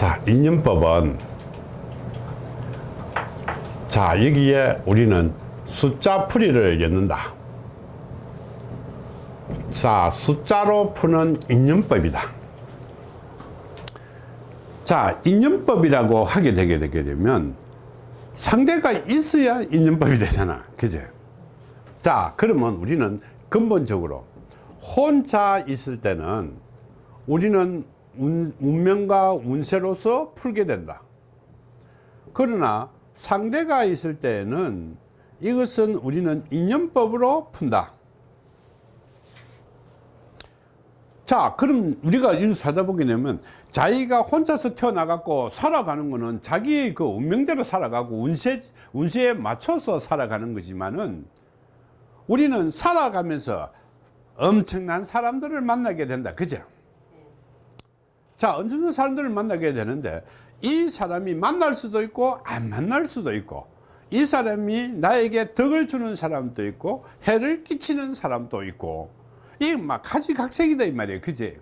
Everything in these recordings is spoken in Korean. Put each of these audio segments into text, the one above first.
자, 인연법은 자, 여기에 우리는 숫자 풀이를 엮는다. 자, 숫자로 푸는 인연법이다. 자, 인연법이라고 하게 되게 되게 되면 상대가 있어야 인연법이 되잖아. 그제? 자, 그러면 우리는 근본적으로 혼자 있을 때는 우리는 운, 운명과 운세로서 풀게 된다. 그러나 상대가 있을 때는 이것은 우리는 인연법으로 푼다. 자 그럼 우리가 이 살다 보게 되면 자기가 혼자서 태어나갖고 살아가는 거는 자기의 그 운명대로 살아가고 운세, 운세에 맞춰서 살아가는 거지만은 우리는 살아가면서 엄청난 사람들을 만나게 된다 그죠 자 엄청난 사람들을 만나게 되는데 이 사람이 만날 수도 있고 안 만날 수도 있고 이 사람이 나에게 덕을 주는 사람도 있고 해를 끼치는 사람도 있고 이막 가지각색이다 이 말이에요. 그지?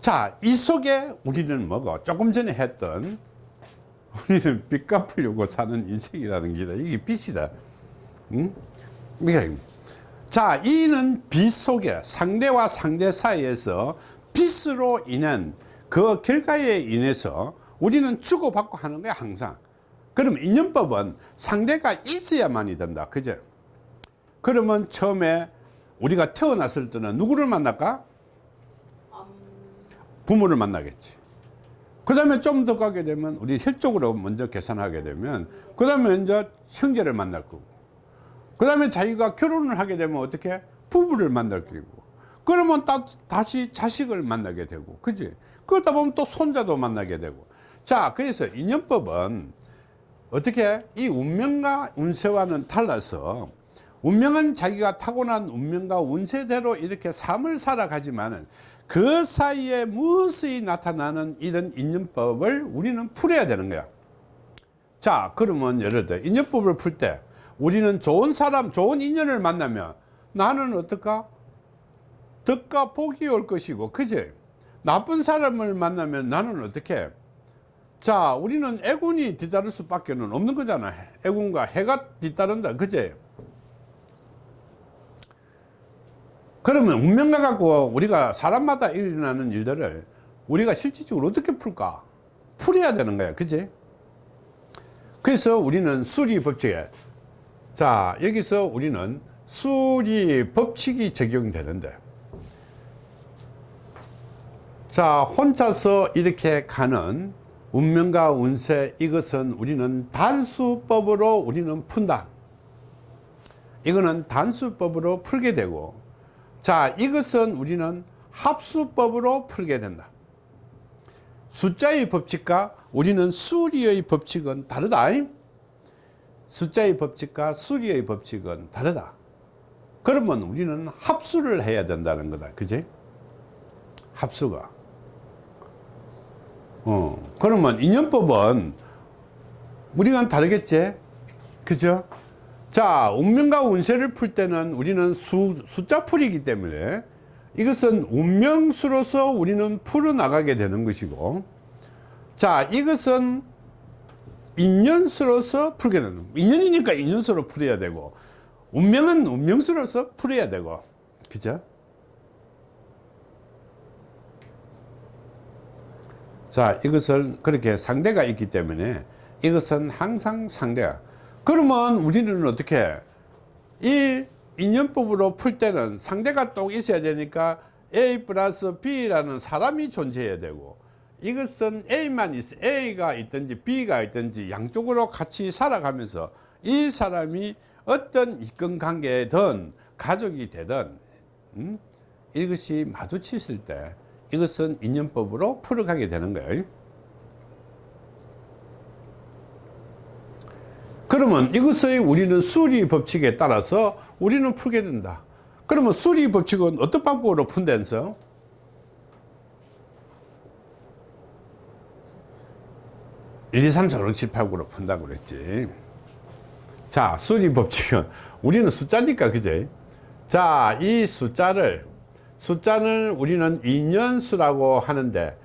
자이 속에 우리는 뭐고? 조금 전에 했던 우리는 빚 갚으려고 사는 인생이라는 게다. 이게 빚이다. 응? 자 이는 빚 속에 상대와 상대 사이에서 빚으로 인한 그 결과에 인해서 우리는 주고받고 하는 거야 항상 그럼 인연법은 상대가 있어야만이 된다 그죠 그러면 처음에 우리가 태어났을 때는 누구를 만날까? 부모를 만나겠지. 그 다음에 좀 더 가게 되면 우리 혈적으로 먼저 계산하게 되면 그 다음에 이제 형제를 만날 거고 그 다음에 자기가 결혼을 하게 되면 어떻게 부부를 만날 거고 그러면 다, 다시 자식을 만나게 되고 그지? 그러다 보면 또 손자도 만나게 되고. 자 그래서 인연법은 어떻게? 이 운명과 운세와는 달라서 운명은 자기가 타고난 운명과 운세대로 이렇게 삶을 살아가지만은 그 사이에 무엇이 나타나는 이런 인연법을 우리는 풀어야 되는 거야. 자 그러면 예를 들어 인연법을 풀 때 우리는 좋은 사람 좋은 인연을 만나면 나는 어떨까 덕과 복이 올 것이고 그제 나쁜 사람을 만나면 나는 어떻게? 자 우리는 애군이 뒤따를 수밖에 는 없는 거잖아. 애군과 해가 뒤따른다. 그제? 그러면 운명과 갖고 우리가 사람마다 일어나는 일들을 우리가 실질적으로 어떻게 풀까? 풀어야 되는 거야. 그지 그래서 우리는 수리 법칙에 자 여기서 우리는 수리 법칙이 적용되는데 자 혼자서 이렇게 가는 운명과 운세 이것은 우리는 단수법으로 우리는 푼다. 이거는 단수법으로 풀게 되고 자 이것은 우리는 합수법으로 풀게 된다. 숫자의 법칙과 우리는 수리의 법칙은 다르다. 숫자의 법칙과 수리의 법칙은 다르다. 그러면 우리는 합수를 해야 된다는 거다. 그지? 합수가 어. 그러면 인연법은 우리가 다르겠지? 그죠? 자 운명과 운세를 풀 때는 우리는 수, 숫자 풀이기 때문에 이것은 운명수로서 우리는 풀어나가게 되는 것이고 자 이것은 인연수로서 풀게 되는 인연이니까 인연수로 풀어야 되고 운명은 운명수로서 풀어야 되고 그죠 자 이것을 그렇게 상대가 있기 때문에 이것은 항상 상대가 그러면 우리는 어떻게 이 인연법으로 풀 때는 상대가 또 있어야 되니까 A 플러스 B라는 사람이 존재해야 되고 이것은 A만 있어 A가 있든지 B가 있든지 양쪽으로 같이 살아가면서 이 사람이 어떤 이권 관계든 가족이 되든 음? 이것이 마주쳤을 때 이것은 인연법으로 풀어가게 되는 거예요. 그러면 이것의 우리는 수리 법칙에 따라서 우리는 풀게 된다. 그러면 수리 법칙은 어떤 방법으로 푼다면서? 1, 2, 3, 4, 5, 6, 7, 8, 9로 푼다고 그랬지. 자 수리 법칙은 우리는 숫자니까 그제? 자이 숫자를 숫자는 우리는 인연수라고 하는데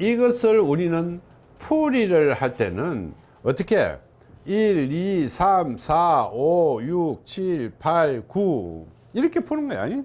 이것을 우리는 풀이를 할 때는 어떻게? 1, 2, 3, 4, 5, 6, 7, 8, 9 이렇게 푸는 거야. 이?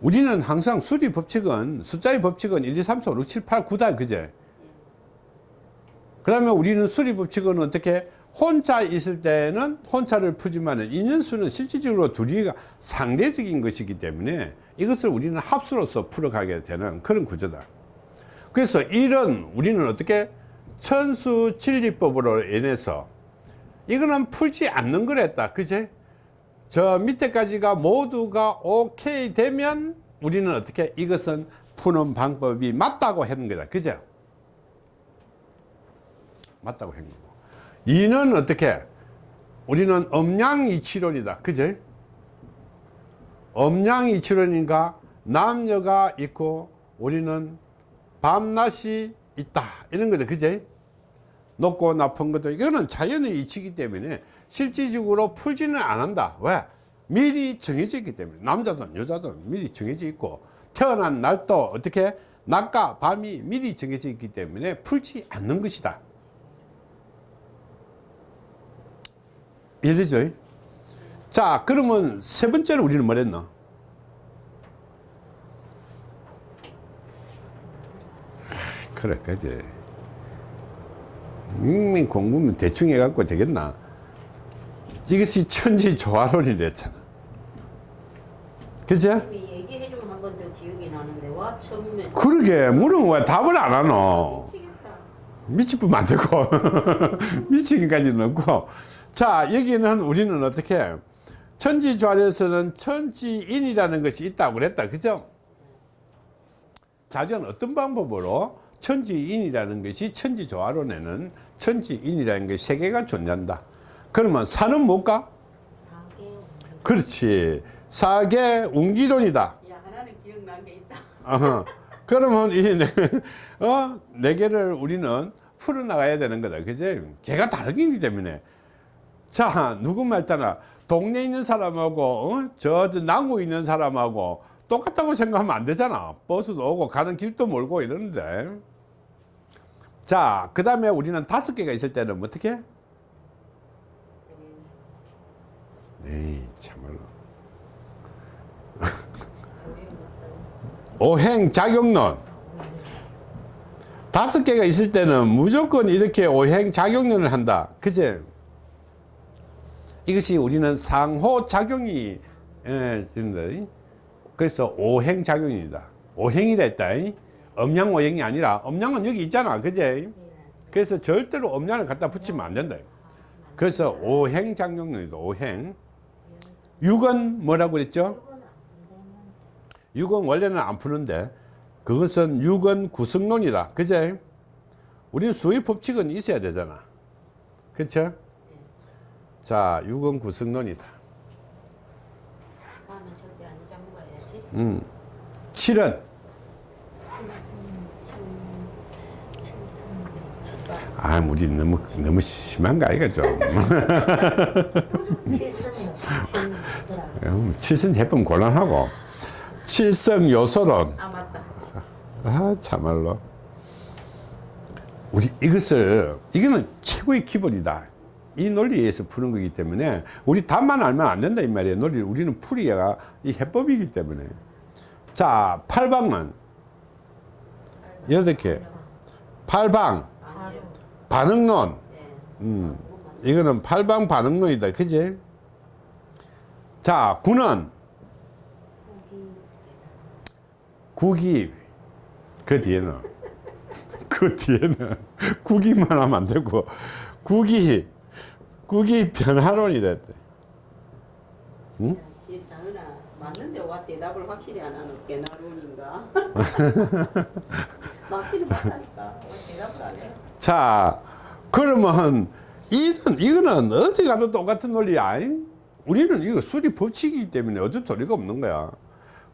우리는 항상 수리 법칙은 숫자의 법칙은 1, 2, 3, 4, 5, 6, 7, 8, 9다 그제? 그 다음에 우리는 수리 법칙은 어떻게 혼자 있을 때는 혼자를 풀지만 인연수는 실질적으로 둘이가 상대적인 것이기 때문에 이것을 우리는 합수로서 풀어가게 되는 그런 구조다. 그래서 이런 우리는 어떻게 천수 진리법으로 인해서 이거는 풀지 않는 거랬다. 그제? 저 밑에까지가 모두가 오케이 되면 우리는 어떻게 이것은 푸는 방법이 맞다고 했는 거다. 그죠 맞다고 한 거고 이는 어떻게? 우리는 음양이치론이다. 그죠 음양이치론인가 남녀가 있고 우리는 밤낮이 있다. 이런 거죠 그제 높고 높은 것도 이거는 자연의 이치이기 때문에 실질적으로 풀지는 안 한다. 왜? 미리 정해져 있기 때문에. 남자든 여자든 미리 정해져 있고 태어난 날도 어떻게? 낮과 밤이 미리 정해져 있기 때문에 풀지 않는 것이다 이해되죠? 자 그러면 세 번째로 우리는 뭘 했노? 그래 그지. 음, 공부면 대충 해갖고 되겠나? 이것이 천지 조화론이 됐잖아. 그죠? 얘기해주면 한 번 더 기억이 나는데 와 처음에 그러게 물으면 왜 답을 안 하노? 미치겠다. 미치면 안 되고. 미치기까지는 없고 자 여기는 우리는 어떻게 천지조화에서는 천지인이라는 것이 있다고 그랬다 그죠 자전 어떤 방법으로 천지인이라는 것이 천지조화론에는 천지인이라는 것이 세 개가 존재한다 그러면 산은 뭘까 그렇지 사계 운기론이다 야 하나는 기억난 게 있다 어허. 그러면 이 네, 어, 네 개를 우리는 풀어나가야 되는 거다. 그지? 개가 다르기 때문에. 자, 누구 말 따나 동네에 있는 사람하고, 어? 저, 저 남구 있는 사람하고 똑같다고 생각하면 안 되잖아. 버스도 오고 가는 길도 멀고 이러는데. 자, 그 다음에 우리는 다섯 개가 있을 때는 어떻게? 에이, 참말로. 오행작용론 다섯 개가 있을 때는 무조건 이렇게 오행작용론을 한다 그제 이것이 우리는 상호작용이 예, 된다. 그래서 오행작용이다. 오행이다 했다. 음양오행이 아니라 음양은 여기 있잖아. 그제? 그래서 절대로 음양을 갖다 붙이면 안 된다. 그래서 오행작용론이다. 오행. 육은 뭐라고 그랬죠? 6은 원래는 안 푸는데 그것은 6은 구성론이다. 그제? 우리는 수의 법칙은 있어야 되잖아. 그쵸 자 6은 구성론이다. 다음에 절대 안 잊어먹어야지. 음. 7은? 아 우리 너무 너무 심한 거 아이가 좀. 음, 칠선 해보면 곤란하고. 칠성 요소론. 아 맞다. 아 참말로. 우리 이것을 이거는 최고의 기본이다 이 논리에 의해서 푸는 거기 때문에 우리 답만 알면 안 된다 이 말이에요. 논리를. 우리는 풀이가 이 해법이기 때문에. 자 팔방은 여덟 개. 팔방. 아니요 반응론. 네. 음, 이거는 팔방 반응론이다. 그지? 자 구는. 국이 그 뒤에는. 그 뒤에는. 국이만 하면 안 되고. 국이 국이 변화론이랬대. 지 장은아 맞는데 와 대답을 확실히 안 하는 맞기는 맞다니까 대답을 안 해. 자 그러면 이는 이거는 어디 가도 똑같은 논리야 잉? 우리는 이거 수리 법칙이기 때문에 어쩔 도리가 없는 거야.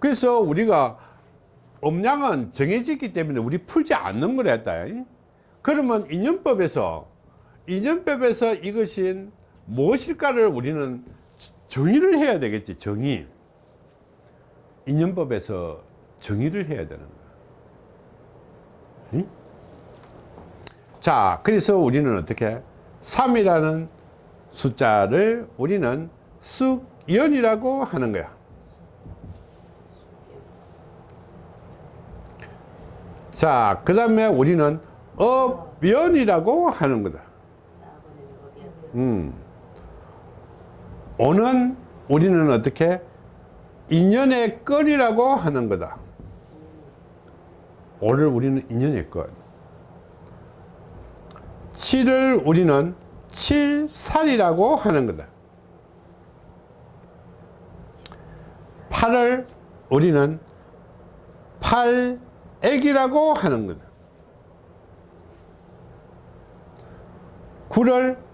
그래서 우리가 음량은 정해졌기 때문에 우리 풀지 않는 거라 했다. 잉? 그러면 인연법에서 인연법에서 이것이 무엇일까를 우리는 정의를 해야 되겠지 정의 인연법에서 정의를 해야 되는 거야. 응? 자, 그래서 우리는 어떻게 3이라는 숫자를 우리는 숙연이라고 하는 거야. 자, 그 다음에 우리는 업연이라고 하는 거다. 4번에는 어디야? 음. 오는 우리는 어떻게 인연의 건이라고 하는 거다. 오를 우리는 인연의 건. 7을 우리는 칠살이라고 하는 거다. 8을 우리는 팔액이라고 하는 거다. 9를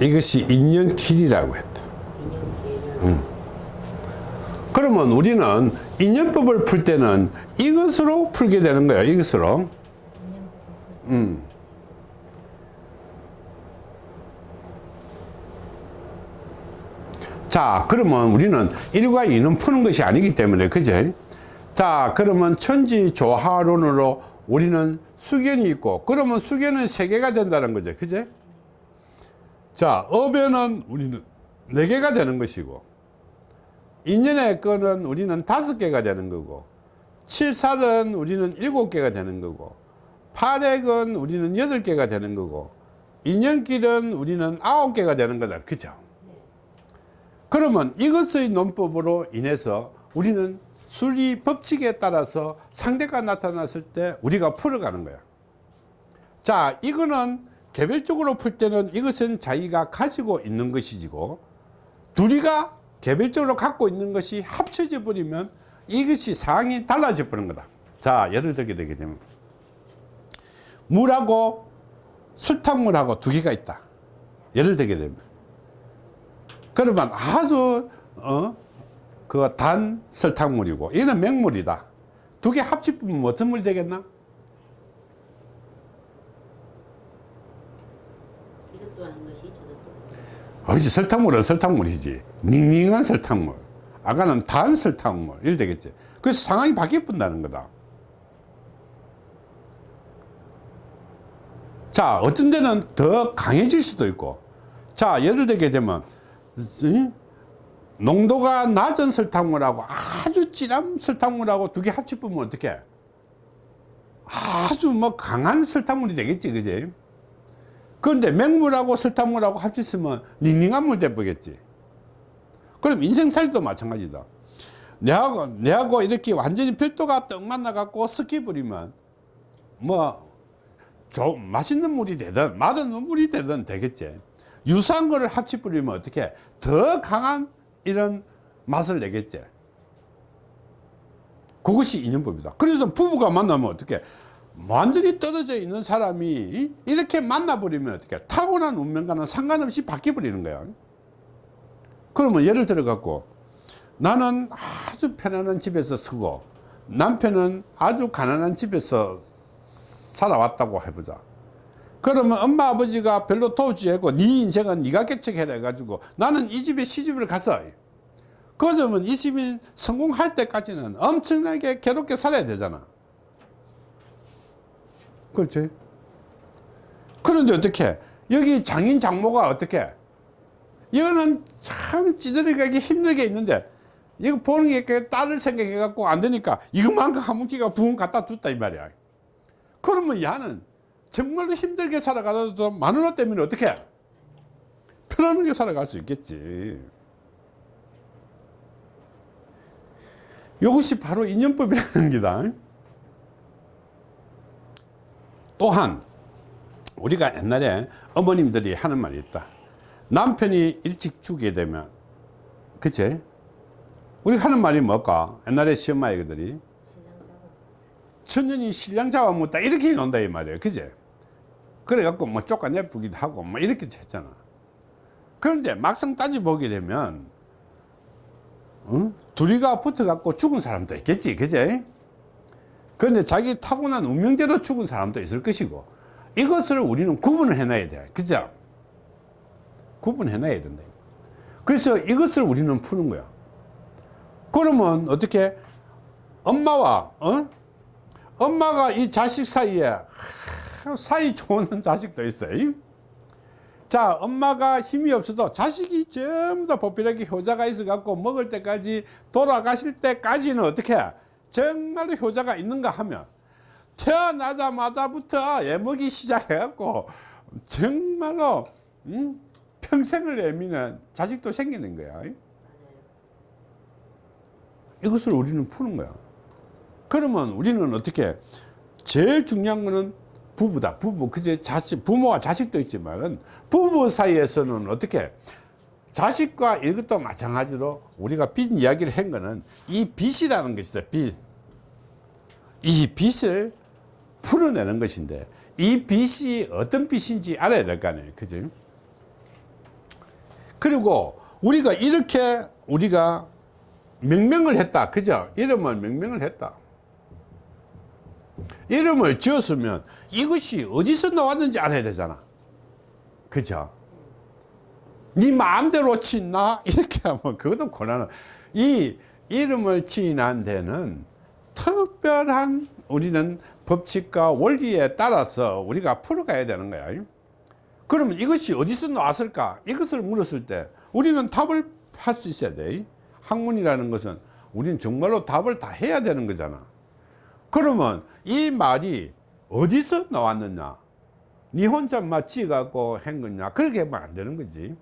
이것이 인연길이라고 했다. 인형계는 그러면 우리는 인연법을 풀 때는 이것으로 풀게 되는 거예요. 이것으로. 음. 자, 그러면 우리는 1과 2는 푸는 것이 아니기 때문에, 그제? 자, 그러면 천지 조화론으로 우리는 수견이 있고, 그러면 수견은 세개가 된다는 거죠. 그제? 자, 업에는 우리는 네개가 되는 것이고, 인연의 건은 우리는 다섯 개가 되는 거고, 칠살은 우리는 일곱 개가 되는 거고, 팔액은 우리는 여덟 개가 되는 거고, 인연길은 우리는 아홉 개가 되는 거다. 그죠? 그러면 이것의 논법으로 인해서 우리는 수리 법칙에 따라서 상대가 나타났을 때 우리가 풀어가는 거야. 자, 이거는 개별적으로 풀 때는 이것은 자기가 가지고 있는 것이고, 둘이가 개별적으로 갖고 있는 것이 합쳐져 버리면 이것이 상황이 달라져 버린 거다. 자, 예를 들게 되게 되면 물하고 설탕물하고 두 개가 있다. 예를 들게 되면 그러면 아주 어, 그 단 설탕물이고 얘는 맹물이다. 두 개 합치면 어떤 물이 되겠나? 이것도 하는 것이 저것도 어지 설탕물은 설탕물이지. 닝닝한 설탕물. 아까는 단 설탕물. 이래 되겠지. 그래서 상황이 바뀌어 본다는 거다. 자, 어떤 데는 더 강해질 수도 있고. 자, 예를 들게 되면, 이? 농도가 낮은 설탕물하고 아주 진한 설탕물하고 두 개 합치면 어떻게? 아주 뭐 강한 설탕물이 되겠지, 그지? 그런데 맹물하고 설탕물하고 합쳤으면 닝닝한 물 돼보겠지. 그럼 인생살도 마찬가지다. 내하고, 내하고 이렇게 완전히 별도가 떡 만나 갖고 섞여버리면 뭐, 좀 맛있는 물이 되든 맛없는 물이 되든 되겠지. 유사한 거를 합쳐버리면 어떻게 더 강한 이런 맛을 내겠지. 그것이 인연법이다. 그래서 부부가 만나면 어떻게 완전히 떨어져 있는 사람이 이렇게 만나버리면 어떻게 타고난 운명과는 상관없이 바뀌어버리는 거야. 그러면 예를 들어 갖고 나는 아주 편안한 집에서 서고 남편은 아주 가난한 집에서 살아왔다고 해보자. 그러면 엄마 아버지가 별로 도우지 않고 네 인생은 네가 개척해라 해가지고 나는 이 집에 시집을 가서 그러면 이 집이 성공할 때까지는 엄청나게 괴롭게 살아야 되잖아. 그렇지? 그런데 어떻게? 여기 장인 장모가 어떻게? 이거는 참 찌들어가기 힘들게 있는데 이거 보는 게그 딸을 생각해 갖고 안 되니까 이것만큼 한 뭉치가 부흥 갖다 줬다 이 말이야. 그러면 야는 정말로 힘들게 살아가도 마누라 때문에 어떻게? 편안하게 살아갈 수 있겠지. 이것이 바로 인연법이라는 기다 또한 우리가 옛날에 어머님들이 하는 말이 있다 남편이 일찍 죽게 되면 그치? 우리가 하는 말이 뭘까? 옛날에 시엄마애들이 천년이 신랑 잡아먹다 이렇게 논다 이 말이에요 그제 그래갖고 뭐 쫓아내쁘기도 하고 뭐 이렇게 했잖아 그런데 막상 따져보게 되면 어? 둘이가 붙어갖고 죽은 사람도 있겠지 그제 그런데 자기 타고난 운명대로 죽은 사람도 있을 것이고 이것을 우리는 구분을 해놔야 돼 그죠? 구분해 놔야 된다. 그래서 이것을 우리는 푸는 거야. 그러면 어떻게? 엄마와 어? 엄마가 이 자식 사이에 하, 사이 좋은 자식도 있어요. 자 엄마가 힘이 없어도 자식이 전부 다 보필하게 효자가 있어 갖고 먹을 때까지 돌아가실 때까지는 어떻게 정말로 효자가 있는가 하면 태어나자마자부터 애먹이 시작해 갖고 정말로 음, 평생을 애미는 자식도 생기는 거야. 이것을 우리는 푸는 거야. 그러면 우리는 어떻게 제일 중요한 거는 부부다. 부부. 그제 자식 부모와 자식도 있지만은 부부 사이에서는 어떻게 자식과 이것도 마찬가지로 우리가 빚 이야기를 한 거는 이 빚이라는 것이다 빚 이 빚을 풀어내는 것인데 이 빚이 어떤 빚인지 알아야 될 거 아니에요 그죠 그리고 우리가 이렇게 우리가 명명을 했다 그죠? 이름을 명명을 했다. 이름을 지었으면 이것이 어디서 나왔는지 알아야 되잖아. 그죠 네 마음대로 짓나 이렇게 하면 그것도 곤란한 이 이름을 지은 데는 특별한 우리는 법칙과 원리에 따라서 우리가 풀어가야 되는 거야. 그러면 이것이 어디서 나왔을까? 이것을 물었을 때 우리는 답을 할 수 있어야 돼. 학문이라는 것은 우리는 정말로 답을 다 해야 되는 거잖아. 그러면 이 말이 어디서 나왔느냐? 니 혼자 맞지 갖고 한 거냐? 그렇게 하면 안 되는 거지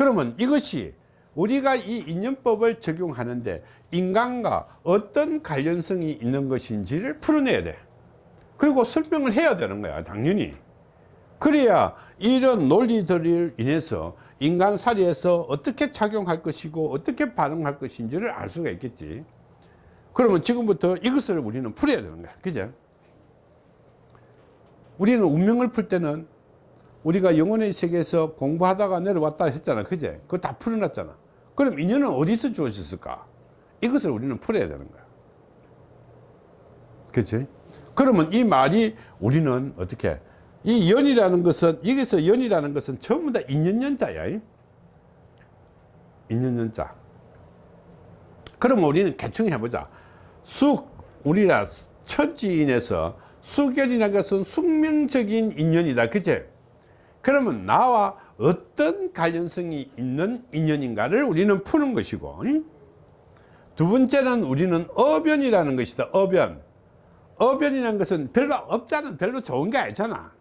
그러면 이것이 우리가 이 인연법을 적용하는데 인간과 어떤 관련성이 있는 것인지를 풀어내야 돼. 그리고 설명을 해야 되는 거야 당연히. 그래야 이런 논리들을 인해서 인간사리에서 어떻게 작용할 것이고 어떻게 반응할 것인지를 알 수가 있겠지. 그러면 지금부터 이것을 우리는 풀어야 되는 거야. 그죠? 우리는 운명을 풀 때는 우리가 영혼의 세계에서 공부하다가 내려왔다 했잖아. 그제? 그거 다 풀어놨잖아. 그럼 인연은 어디서 주어졌을까? 이것을 우리는 풀어야 되는 거야. 그치? 그러면 이 말이 우리는 어떻게? 이 연이라는 것은 여기서 연이라는 것은 전부 다 인연연자야. 인연연자. 그러면 우리는 대충 해보자. 숙 우리라 천지인에서 숙연이라는 것은 숙명적인 인연이다. 그치 그러면 나와 어떤 관련성이 있는 인연인가를 우리는 푸는 것이고 두 번째는 우리는 어변이라는 것이다 어변. 어변이라는 것은 별로 업자는 별로 좋은 게 아니잖아.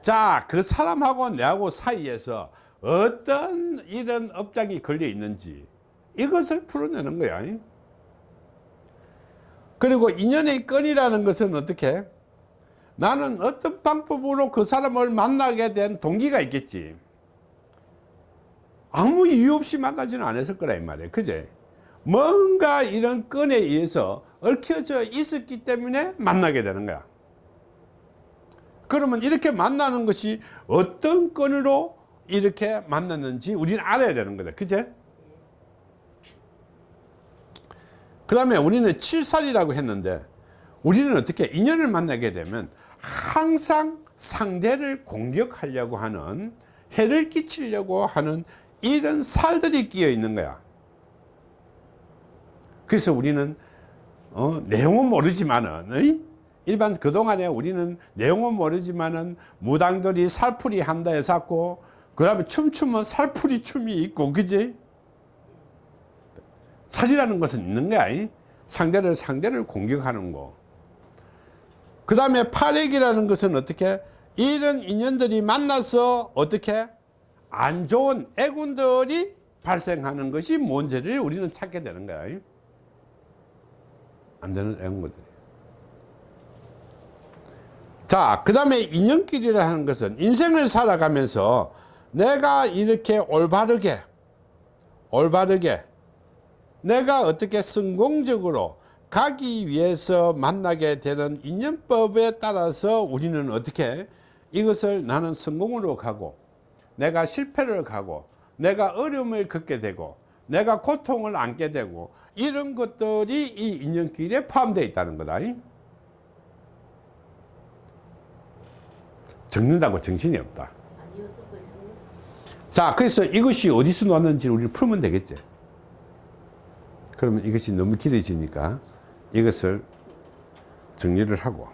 자그 사람하고 내하고 사이에서 어떤 이런 업장이 걸려 있는지 이것을 풀어내는 거야 그리고 인연의 건이라는 것은 어떻게 나는 어떤 방법으로 그 사람을 만나게 된 동기가 있겠지. 아무 이유 없이 만나지는 않았을 거라 이 말이에요. 그제? 뭔가 이런 건에 의해서 얽혀져 있었기 때문에 만나게 되는 거야. 그러면 이렇게 만나는 것이 어떤 건으로 이렇게 만났는지 우리는 알아야 되는 거다. 그제? 그 다음에 우리는 칠살이라고 했는데 우리는 어떻게 인연을 만나게 되면 항상 상대를 공격하려고 하는 해를 끼치려고 하는 이런 살들이 끼어 있는 거야 그래서 우리는 어, 내용은 모르지만은 어이? 일반 그동안에 우리는 내용은 모르지만은 무당들이 살풀이 한다 해서고 그 다음에 춤추면 살풀이 춤이 있고 그지 살이라는 것은 있는 거야 이? 상대를 상대를 공격하는 거 그 다음에 팔액이라는 것은 어떻게? 이런 인연들이 만나서 어떻게? 안 좋은 애군들이 발생하는 것이 뭔지를 우리는 찾게 되는 거야. 이? 안 되는 애군들이. 자그 다음에 인연길이라는 것은 인생을 살아가면서 내가 이렇게 올바르게 올바르게 내가 어떻게 성공적으로 가기 위해서 만나게 되는 인연법에 따라서 우리는 어떻게 이것을 나는 성공으로 가고 내가 실패를 가고 내가 어려움을 겪게 되고 내가 고통을 안게 되고 이런 것들이 이 인연길에 포함되어 있다는 거다. 적는다고 정신이 없다. 자 그래서 이것이 어디서 나왔는지 우리 풀면 되겠지. 그러면 이것이 너무 길어지니까 이것을 정리를 하고